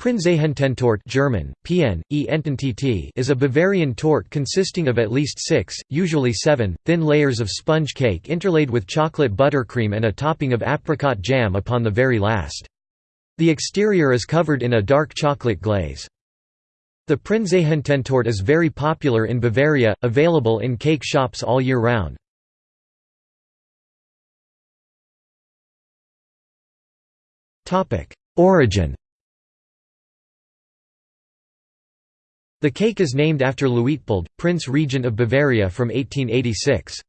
Prinzregententorte German, PN, e is a Bavarian torte consisting of at least six, usually seven, thin layers of sponge cake interlaid with chocolate buttercream and a topping of apricot jam upon the very last. The exterior is covered in a dark chocolate glaze. The Prinzregententorte is very popular in Bavaria, available in cake shops all year round. Origin The cake is named after Luitpold, Prince Regent of Bavaria from 1886.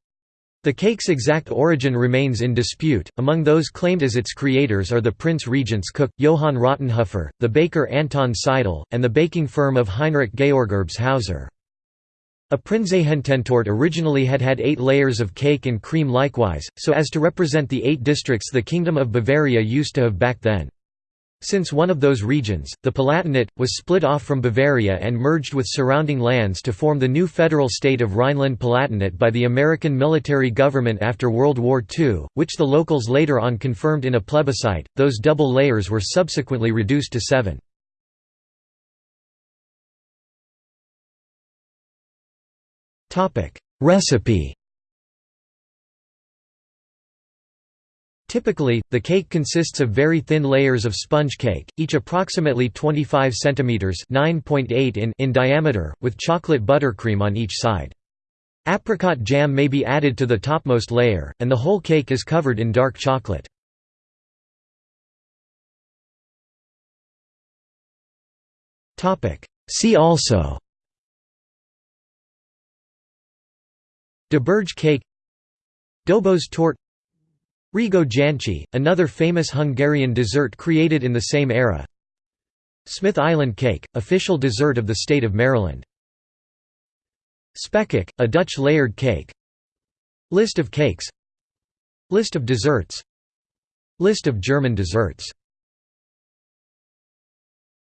The cake's exact origin remains in dispute. Among those claimed as its creators are the Prince Regent's cook, Johann Rottenhofer, the baker Anton Seidel, and the baking firm of Heinrich Georg Erbshäuser. A Prinzregententorte originally had had eight layers of cake and cream likewise, so as to represent the eight districts the Kingdom of Bavaria used to have back then. Since one of those regions, the Palatinate, was split off from Bavaria and merged with surrounding lands to form the new federal state of Rhineland-Palatinate by the American military government after World War II, which the locals later on confirmed in a plebiscite, those double layers were subsequently reduced to seven. Recipe Typically, the cake consists of very thin layers of sponge cake, each approximately 25 cm (9.8 in) in diameter, with chocolate buttercream on each side. Apricot jam may be added to the topmost layer, and the whole cake is covered in dark chocolate. See also Doberge cake Dobos torte Rigó Jancsi, another famous Hungarian dessert created in the same era. Smith Island cake, official dessert of the state of Maryland. Spekkoek, a Dutch layered cake. List of cakes. List of desserts. List of German desserts